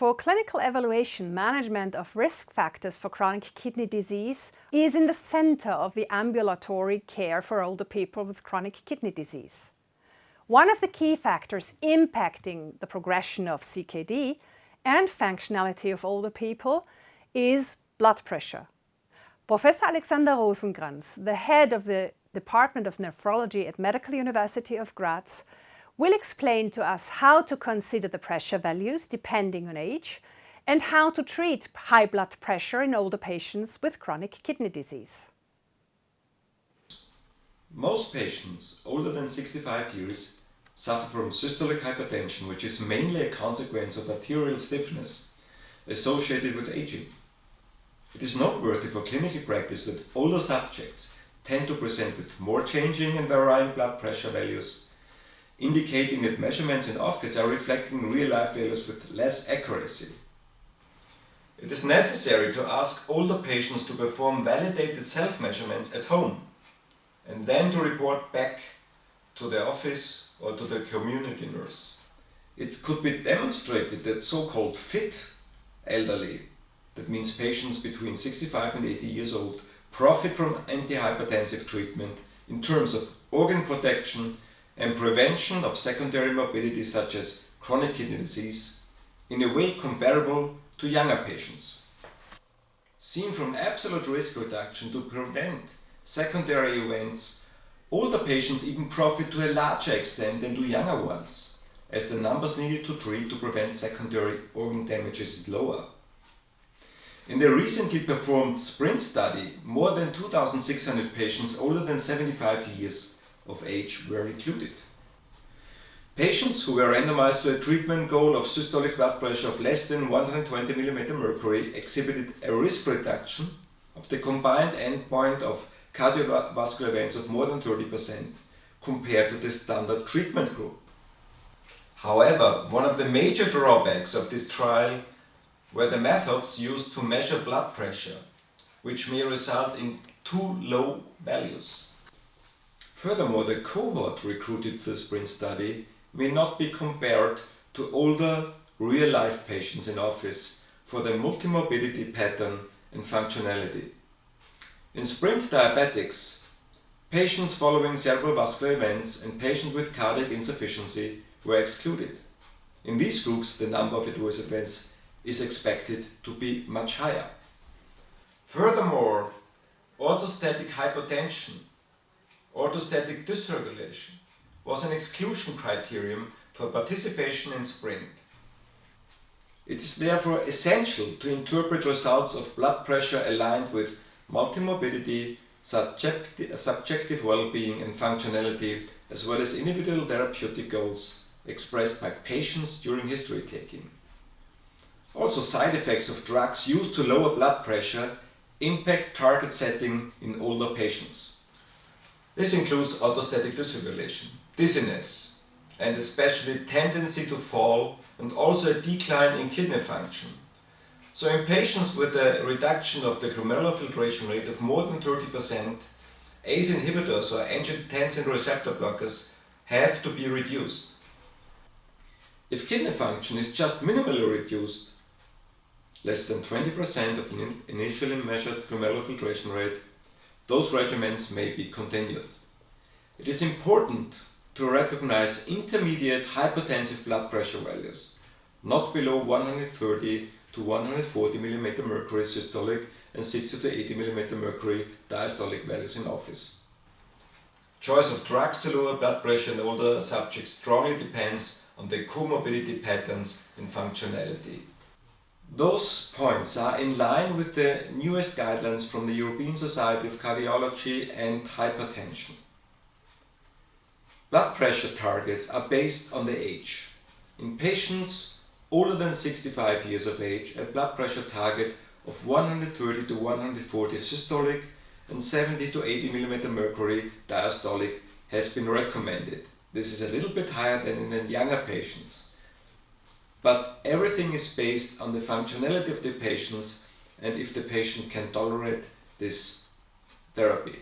For clinical evaluation, management of risk factors for chronic kidney disease is in the center of the ambulatory care for older people with chronic kidney disease. One of the key factors impacting the progression of CKD and functionality of older people is blood pressure. Professor Alexander Rosenkranz, the head of the Department of Nephrology at Medical University of Graz, will explain to us how to consider the pressure values depending on age and how to treat high blood pressure in older patients with chronic kidney disease. Most patients older than 65 years suffer from systolic hypertension, which is mainly a consequence of arterial stiffness associated with aging. It is noteworthy for clinical practice that older subjects tend to present with more changing and varying blood pressure values indicating that measurements in office are reflecting real-life values with less accuracy. It is necessary to ask older patients to perform validated self-measurements at home and then to report back to the office or to the community nurse. It could be demonstrated that so-called fit elderly, that means patients between 65 and 80 years old, profit from antihypertensive treatment in terms of organ protection and prevention of secondary morbidity such as chronic kidney disease in a way comparable to younger patients. Seen from absolute risk reduction to prevent secondary events, older patients even profit to a larger extent than do younger ones, as the numbers needed to treat to prevent secondary organ damages is lower. In the recently performed SPRINT study, more than 2,600 patients older than 75 years of age were included. Patients who were randomized to a treatment goal of systolic blood pressure of less than 120 mm mercury exhibited a risk reduction of the combined endpoint of cardiovascular events of more than 30% compared to the standard treatment group. However, one of the major drawbacks of this trial were the methods used to measure blood pressure, which may result in too low values. Furthermore, the cohort recruited to the SPRINT study may not be compared to older real-life patients in office for their multimorbidity pattern and functionality. In SPRINT diabetics, patients following cerebral vascular events and patients with cardiac insufficiency were excluded. In these groups, the number of adverse events is expected to be much higher. Furthermore, orthostatic hypotension orthostatic dysregulation was an exclusion criterion for participation in SPRINT. It is therefore essential to interpret results of blood pressure aligned with multimorbidity, subjective, subjective well-being and functionality, as well as individual therapeutic goals expressed by patients during history taking. Also side effects of drugs used to lower blood pressure impact target setting in older patients. This includes orthostatic dysregulation, dizziness, and especially tendency to fall and also a decline in kidney function. So in patients with a reduction of the glomerular filtration rate of more than 30%, ACE inhibitors or angiotensin receptor blockers have to be reduced. If kidney function is just minimally reduced, less than 20% of an initially measured glomerular filtration rate, those regimens may be continued. It is important to recognize intermediate hypertensive blood pressure values, not below 130 to 140 mm mercury systolic and 60 to 80 mm mercury diastolic values in office. Choice of drugs to lower blood pressure in older subjects strongly depends on the comorbidity patterns and functionality. Those points are in line with the newest guidelines from the European Society of Cardiology and Hypertension. Blood pressure targets are based on the age. In patients older than 65 years of age, a blood pressure target of 130 to 140 systolic and 70 to 80 mm mercury diastolic has been recommended. This is a little bit higher than in the younger patients. But everything is based on the functionality of the patients and if the patient can tolerate this therapy.